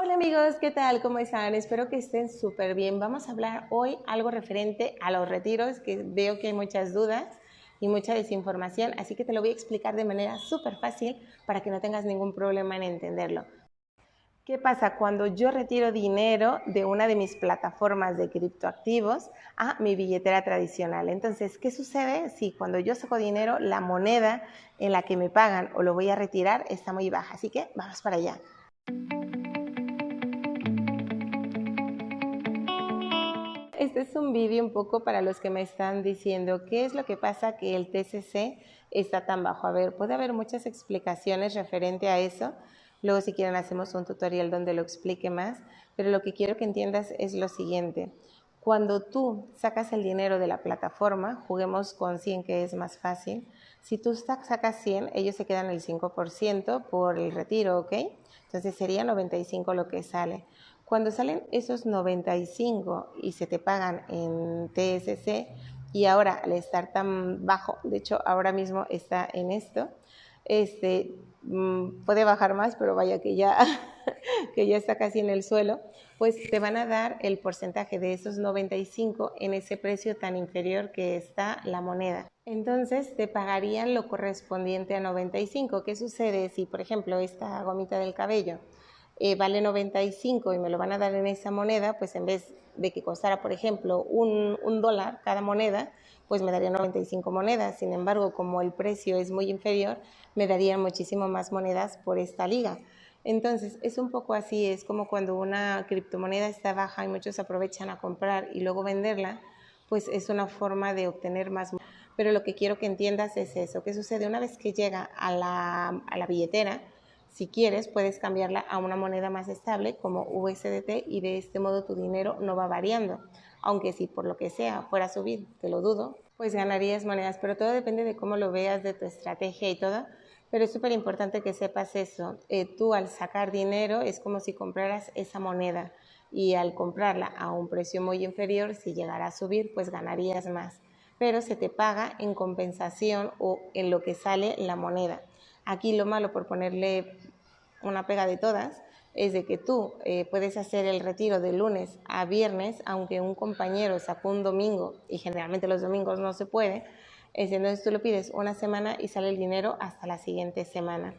Hola amigos, ¿qué tal? ¿Cómo están? Espero que estén súper bien. Vamos a hablar hoy algo referente a los retiros, que veo que hay muchas dudas y mucha desinformación, así que te lo voy a explicar de manera súper fácil para que no tengas ningún problema en entenderlo. ¿Qué pasa cuando yo retiro dinero de una de mis plataformas de criptoactivos a mi billetera tradicional? Entonces, ¿qué sucede si cuando yo saco dinero la moneda en la que me pagan o lo voy a retirar está muy baja? Así que vamos para allá. Este es un vídeo un poco para los que me están diciendo qué es lo que pasa que el TCC está tan bajo. A ver, puede haber muchas explicaciones referente a eso. Luego si quieren hacemos un tutorial donde lo explique más, pero lo que quiero que entiendas es lo siguiente. Cuando tú sacas el dinero de la plataforma, juguemos con 100 que es más fácil, si tú sacas 100, ellos se quedan el 5% por el retiro, ¿ok? Entonces sería 95 lo que sale. Cuando salen esos 95 y se te pagan en TSC y ahora al estar tan bajo, de hecho ahora mismo está en esto, este, mm, puede bajar más, pero vaya que ya, que ya está casi en el suelo, pues te van a dar el porcentaje de esos 95 en ese precio tan inferior que está la moneda. Entonces te pagarían lo correspondiente a 95. ¿Qué sucede si, por ejemplo, esta gomita del cabello eh, vale 95 y me lo van a dar en esa moneda, pues en vez de que costara, por ejemplo, un, un dólar cada moneda, pues me darían 95 monedas. Sin embargo, como el precio es muy inferior, me darían muchísimo más monedas por esta liga. Entonces, es un poco así, es como cuando una criptomoneda está baja y muchos aprovechan a comprar y luego venderla, pues es una forma de obtener más. Pero lo que quiero que entiendas es eso, ¿qué sucede? Una vez que llega a la, a la billetera, si quieres, puedes cambiarla a una moneda más estable como USDT y de este modo tu dinero no va variando. Aunque si por lo que sea fuera a subir, te lo dudo, pues ganarías monedas. Pero todo depende de cómo lo veas, de tu estrategia y todo. Pero es súper importante que sepas eso. Eh, tú al sacar dinero es como si compraras esa moneda y al comprarla a un precio muy inferior, si llegara a subir, pues ganarías más. Pero se te paga en compensación o en lo que sale la moneda. Aquí lo malo por ponerle una pega de todas es de que tú eh, puedes hacer el retiro de lunes a viernes, aunque un compañero sacó un domingo y generalmente los domingos no se puede, entonces tú lo pides una semana y sale el dinero hasta la siguiente semana.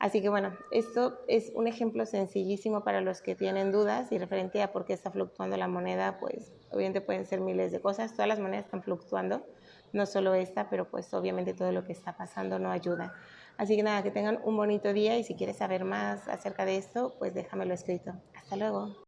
Así que bueno, esto es un ejemplo sencillísimo para los que tienen dudas y referente a por qué está fluctuando la moneda, pues obviamente pueden ser miles de cosas, todas las monedas están fluctuando, no solo esta, pero pues obviamente todo lo que está pasando no ayuda. Así que nada, que tengan un bonito día y si quieres saber más acerca de esto, pues déjamelo escrito. Hasta luego.